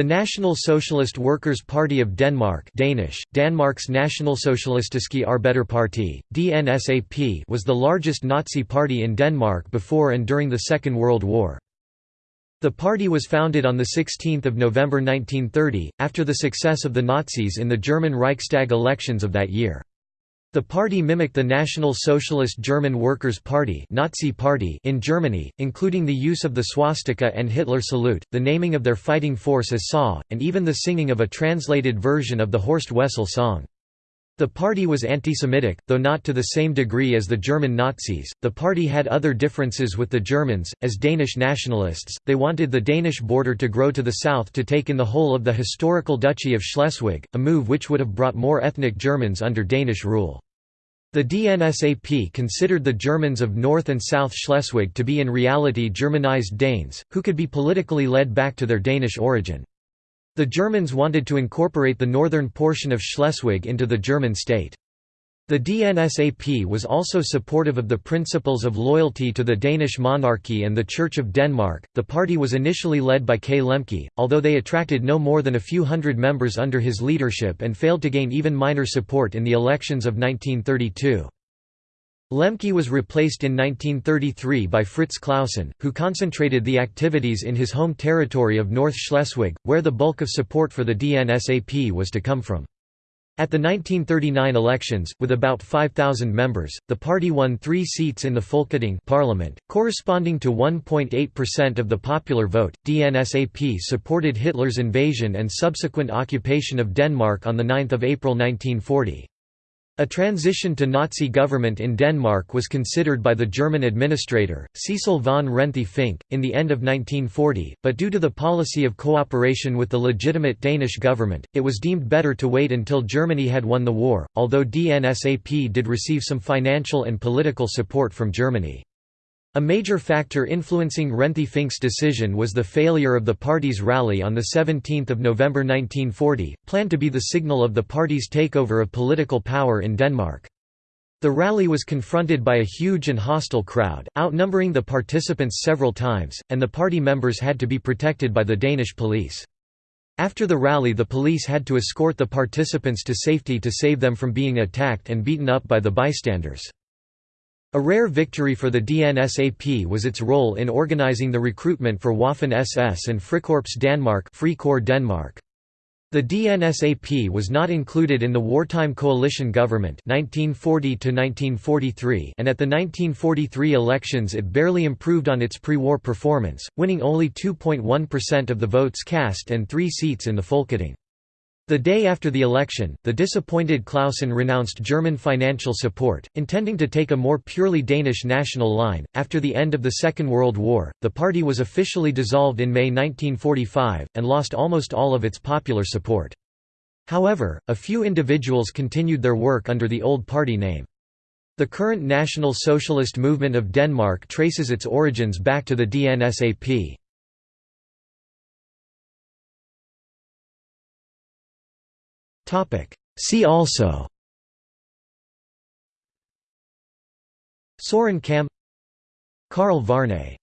The National Socialist Workers' Party of Denmark Danish, Danmarks Nationalsocialistiske Arbeiderparti, DNSAP was the largest Nazi party in Denmark before and during the Second World War. The party was founded on 16 November 1930, after the success of the Nazis in the German Reichstag elections of that year. The party mimicked the National Socialist German Workers' Party, Nazi party in Germany, including the use of the swastika and Hitler salute, the naming of their fighting force as SA, and even the singing of a translated version of the Horst Wessel song. The party was anti-Semitic, though not to the same degree as the German Nazis. The party had other differences with the Germans. As Danish nationalists, they wanted the Danish border to grow to the south to take in the whole of the historical Duchy of Schleswig, a move which would have brought more ethnic Germans under Danish rule. The DNSAP considered the Germans of North and South Schleswig to be in reality Germanized Danes, who could be politically led back to their Danish origin. The Germans wanted to incorporate the northern portion of Schleswig into the German state. The DNSAP was also supportive of the principles of loyalty to the Danish monarchy and the Church of Denmark. The party was initially led by K. Lemke, although they attracted no more than a few hundred members under his leadership and failed to gain even minor support in the elections of 1932. Lemke was replaced in 1933 by Fritz Clausen, who concentrated the activities in his home territory of North Schleswig, where the bulk of support for the DNSAP was to come from. At the 1939 elections, with about 5,000 members, the party won three seats in the Folketing parliament, corresponding to 1.8% of the popular vote. DNSAP supported Hitler's invasion and subsequent occupation of Denmark on 9 April 1940. A transition to Nazi government in Denmark was considered by the German administrator, Cecil von Renthe Fink, in the end of 1940, but due to the policy of cooperation with the legitimate Danish government, it was deemed better to wait until Germany had won the war, although DNSAP did receive some financial and political support from Germany. A major factor influencing Renthe Fink's decision was the failure of the party's rally on 17 November 1940, planned to be the signal of the party's takeover of political power in Denmark. The rally was confronted by a huge and hostile crowd, outnumbering the participants several times, and the party members had to be protected by the Danish police. After the rally the police had to escort the participants to safety to save them from being attacked and beaten up by the bystanders. A rare victory for the DNSAP was its role in organizing the recruitment for Waffen-SS and Frikorps Danmark, Free Corps Denmark. The DNSAP was not included in the wartime coalition government 1940 -1943 and at the 1943 elections it barely improved on its pre-war performance, winning only 2.1% of the votes cast and three seats in the Folketing. The day after the election, the disappointed Clausen renounced German financial support, intending to take a more purely Danish national line. After the end of the Second World War, the party was officially dissolved in May 1945, and lost almost all of its popular support. However, a few individuals continued their work under the old party name. The current National Socialist Movement of Denmark traces its origins back to the DNSAP. See also. Soren Kam Karl Varnay